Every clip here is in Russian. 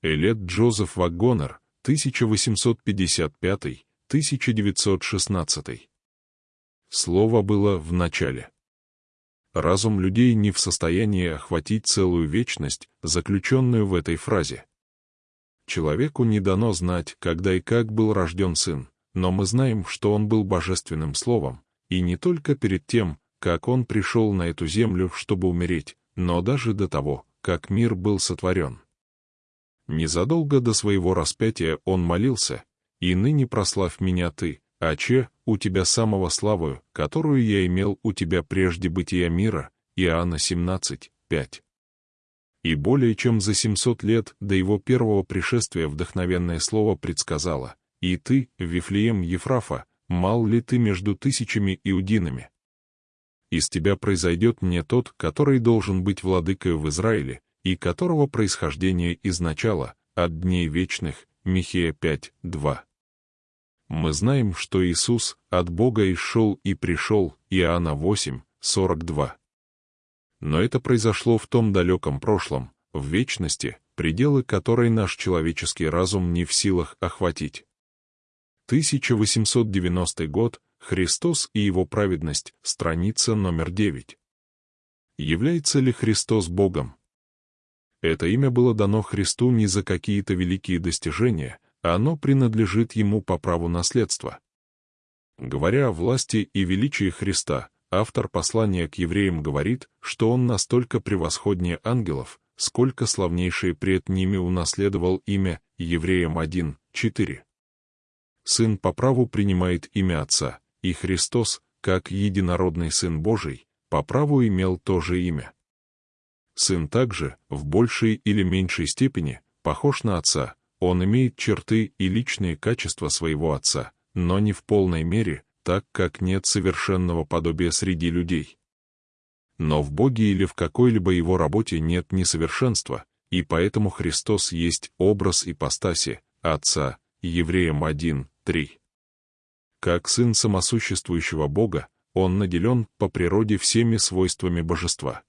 Элет Джозеф Вагонер, 1855-1916. Слово было в начале. Разум людей не в состоянии охватить целую вечность, заключенную в этой фразе. Человеку не дано знать, когда и как был рожден сын, но мы знаем, что он был божественным словом, и не только перед тем, как он пришел на эту землю, чтобы умереть, но даже до того, как мир был сотворен. Незадолго до своего распятия он молился, «И ныне прославь меня ты, Аче, у тебя самого славою, которую я имел у тебя прежде бытия мира» Иоанна 17, 5. И более чем за 700 лет до его первого пришествия вдохновенное слово предсказало, «И ты, Вифлеем Ефрафа, мал ли ты между тысячами иудинами? Из тебя произойдет мне тот, который должен быть владыкой в Израиле, и которого происхождение изначало, от дней вечных, Михея 5, 2. Мы знаем, что Иисус от Бога исшел и пришел, Иоанна 8, 42. Но это произошло в том далеком прошлом, в вечности, пределы которой наш человеческий разум не в силах охватить. 1890 год, Христос и его праведность, страница номер 9. Является ли Христос Богом? Это имя было дано Христу не за какие-то великие достижения, а оно принадлежит ему по праву наследства. Говоря о власти и величии Христа, автор послания к евреям говорит, что он настолько превосходнее ангелов, сколько славнейший пред ними унаследовал имя Евреям 1, 4. Сын по праву принимает имя Отца, и Христос, как единородный Сын Божий, по праву имел то же имя. Сын также, в большей или меньшей степени, похож на отца, он имеет черты и личные качества своего отца, но не в полной мере, так как нет совершенного подобия среди людей. Но в Боге или в какой-либо его работе нет несовершенства, и поэтому Христос есть образ ипостаси, Отца, Евреям 1, 3. Как Сын самосуществующего Бога, Он наделен по природе всеми свойствами божества.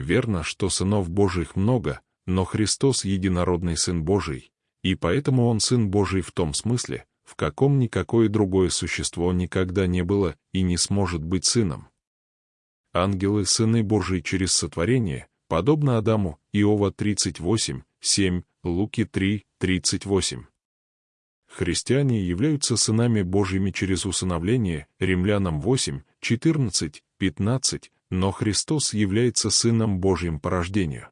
Верно, что сынов Божьих много, но Христос — единородный Сын Божий, и поэтому Он Сын Божий в том смысле, в каком никакое другое существо никогда не было и не сможет быть сыном. Ангелы — сыны Божии через сотворение, подобно Адаму, Иова 38, 7, Луки 3, 38. Христиане являются сынами Божьими через усыновление, Римлянам 8, 14, 15, но Христос является Сыном Божьим по рождению.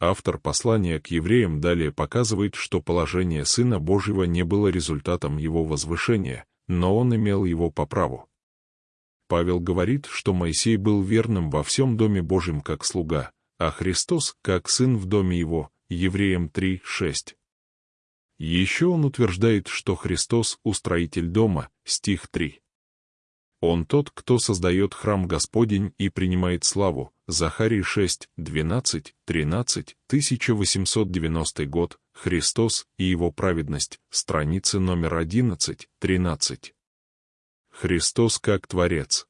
Автор послания к евреям далее показывает, что положение Сына Божьего не было результатом его возвышения, но он имел его по праву. Павел говорит, что Моисей был верным во всем доме Божьем как слуга, а Христос как сын в доме его, Евреям 3:6. Еще он утверждает, что Христос — устроитель дома, стих 3. Он тот, кто создает храм Господень и принимает славу. Захарий 6, 12, 13, 1890 год, Христос и его праведность, страница номер 11, 13. Христос как Творец.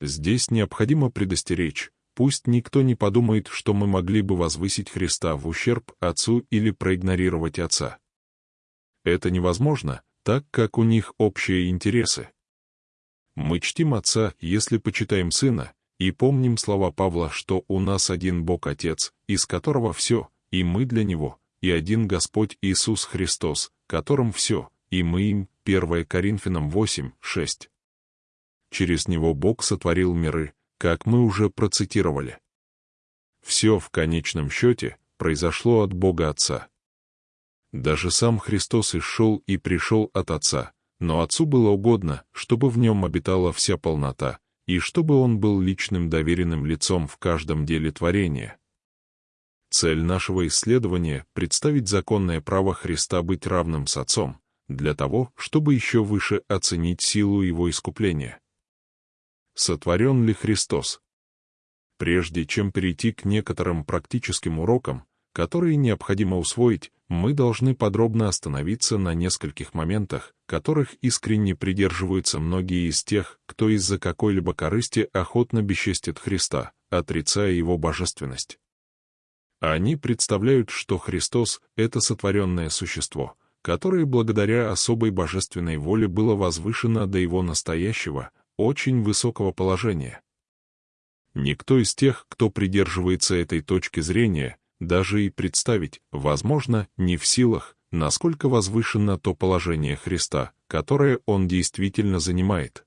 Здесь необходимо предостеречь, пусть никто не подумает, что мы могли бы возвысить Христа в ущерб Отцу или проигнорировать Отца. Это невозможно, так как у них общие интересы. Мы чтим Отца, если почитаем Сына, и помним слова Павла, что у нас один Бог Отец, из которого все, и мы для Него, и один Господь Иисус Христос, которым все, и мы им, 1 Коринфянам 8, 6. Через Него Бог сотворил миры, как мы уже процитировали. Все в конечном счете произошло от Бога Отца. Даже сам Христос и шел и пришел от Отца, но Отцу было угодно, чтобы в нем обитала вся полнота, и чтобы он был личным доверенным лицом в каждом деле творения. Цель нашего исследования — представить законное право Христа быть равным с Отцом, для того, чтобы еще выше оценить силу Его искупления. Сотворен ли Христос? Прежде чем перейти к некоторым практическим урокам, которые необходимо усвоить, мы должны подробно остановиться на нескольких моментах, которых искренне придерживаются многие из тех, кто из-за какой-либо корысти охотно бесчестит Христа, отрицая его божественность. Они представляют, что Христос — это сотворенное существо, которое благодаря особой божественной воле было возвышено до его настоящего, очень высокого положения. Никто из тех, кто придерживается этой точки зрения, даже и представить, возможно, не в силах, насколько возвышено то положение Христа, которое он действительно занимает.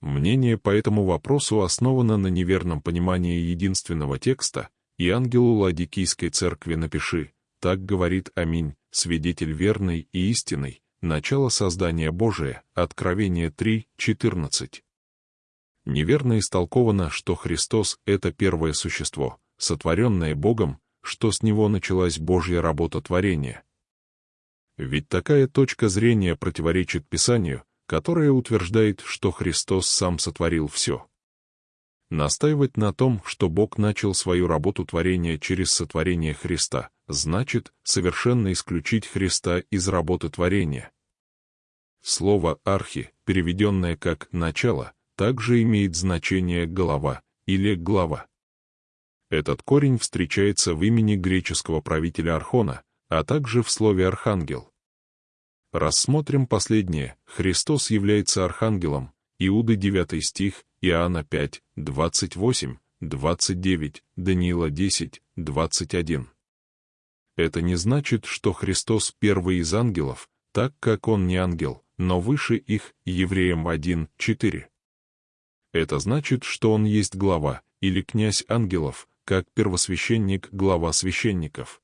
Мнение по этому вопросу основано на неверном понимании единственного текста, и ангелу Ладикийской церкви напиши, так говорит Аминь, свидетель верный и истинный, начало создания Божия, Откровение 3, 14. Неверно истолковано, что Христос — это первое существо, сотворенное Богом, что с него началась Божья работа творения. Ведь такая точка зрения противоречит Писанию, которое утверждает, что Христос сам сотворил все. Настаивать на том, что Бог начал свою работу творения через сотворение Христа, значит совершенно исключить Христа из работы творения. Слово «архи», переведенное как «начало», также имеет значение «голова» или «глава». Этот корень встречается в имени греческого правителя Архона, а также в слове «архангел». Рассмотрим последнее. Христос является архангелом. Иуды 9 стих, Иоанна 5, 28, 29, Даниила 10, 21. Это не значит, что Христос первый из ангелов, так как он не ангел, но выше их, Евреям 1, 4. Это значит, что он есть глава, или князь ангелов, как первосвященник глава священников.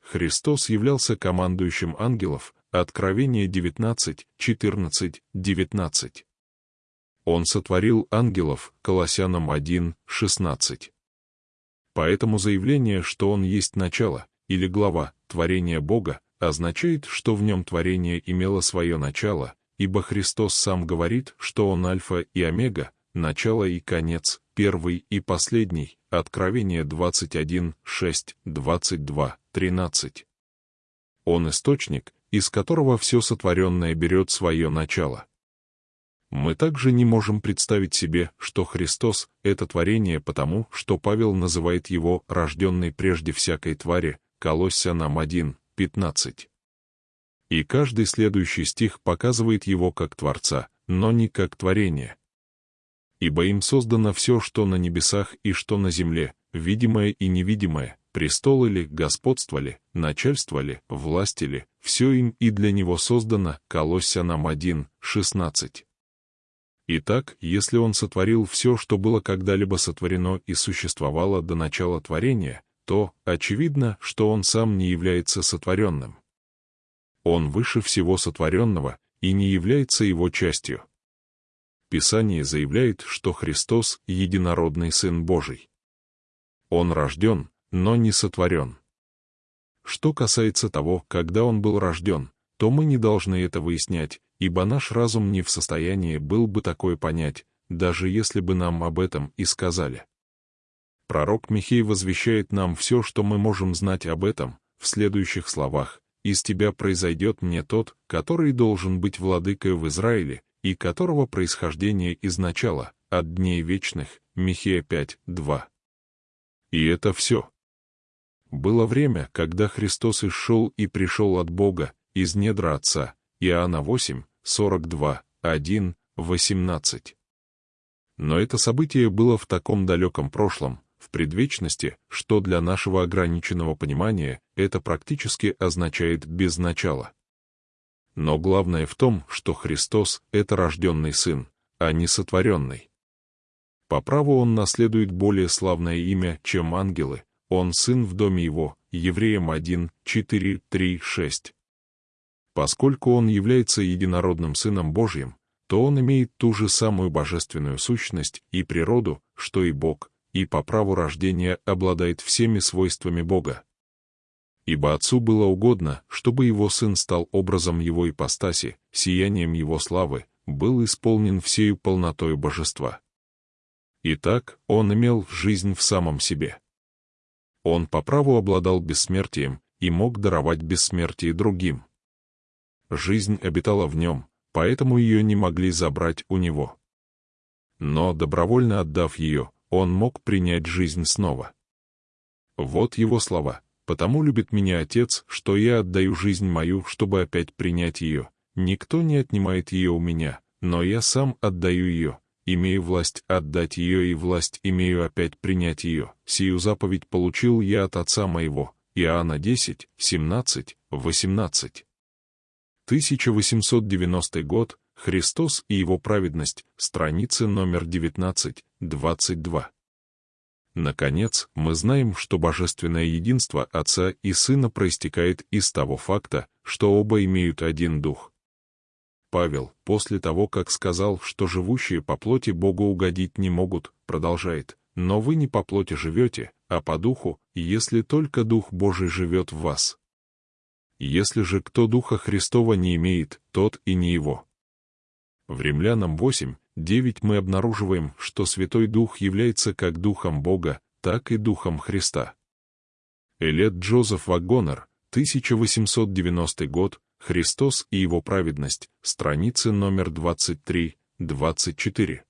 Христос являлся командующим ангелов, Откровение 19, 14, 19. Он сотворил ангелов, Колоссянам 1, 16. Поэтому заявление, что он есть начало, или глава, творения Бога, означает, что в нем творение имело свое начало, ибо Христос сам говорит, что он альфа и омега, начало и конец, первый и последний, Откровение 21, 6, 22, 13. Он источник, из которого все сотворенное берет свое начало. Мы также не можем представить себе, что Христос — это творение потому, что Павел называет его «рожденный прежде всякой твари», Колоссянам 1, 15. И каждый следующий стих показывает его как Творца, но не как творение ибо им создано все, что на небесах и что на земле, видимое и невидимое, престолы ли, господство ли, начальство ли, власти ли, все им и для него создано, Колоссянам 1, 16. Итак, если он сотворил все, что было когда-либо сотворено и существовало до начала творения, то, очевидно, что он сам не является сотворенным. Он выше всего сотворенного и не является его частью. Писание заявляет, что Христос — единородный Сын Божий. Он рожден, но не сотворен. Что касается того, когда Он был рожден, то мы не должны это выяснять, ибо наш разум не в состоянии был бы такое понять, даже если бы нам об этом и сказали. Пророк Михей возвещает нам все, что мы можем знать об этом, в следующих словах «Из тебя произойдет мне тот, который должен быть владыкой в Израиле, и которого происхождение изначало, от дней вечных, Михея 5, 2. И это все. Было время, когда Христос исшел и пришел от Бога, из недра Отца, Иоанна 8, 42, 1, 18. Но это событие было в таком далеком прошлом, в предвечности, что для нашего ограниченного понимания это практически означает «без начала». Но главное в том, что Христос — это рожденный Сын, а не сотворенный. По праву он наследует более славное имя, чем ангелы, он сын в доме его, Евреям 1, 4, 3, 6. Поскольку он является единородным Сыном Божьим, то он имеет ту же самую божественную сущность и природу, что и Бог, и по праву рождения обладает всеми свойствами Бога ибо Отцу было угодно, чтобы его Сын стал образом его ипостаси, сиянием его славы, был исполнен всею полнотою божества. Итак, он имел жизнь в самом себе. Он по праву обладал бессмертием и мог даровать бессмертие другим. Жизнь обитала в нем, поэтому ее не могли забрать у него. Но, добровольно отдав ее, он мог принять жизнь снова. Вот его слова. «Потому любит меня Отец, что я отдаю жизнь мою, чтобы опять принять ее. Никто не отнимает ее у меня, но я сам отдаю ее. Имею власть отдать ее и власть имею опять принять ее. Сию заповедь получил я от Отца моего». Иоанна 10, 17, 18. 1890 год, Христос и его праведность, страница номер 19, 22. Наконец, мы знаем, что божественное единство Отца и Сына проистекает из того факта, что оба имеют один Дух. Павел, после того, как сказал, что живущие по плоти Богу угодить не могут, продолжает, «Но вы не по плоти живете, а по Духу, если только Дух Божий живет в вас. Если же кто Духа Христова не имеет, тот и не его». В Римлянам 8, 9 мы обнаруживаем, что Святой Дух является как Духом Бога, так и Духом Христа. Элет Джозеф Вагонер, 1890 год, Христос и его праведность, страницы номер 23-24.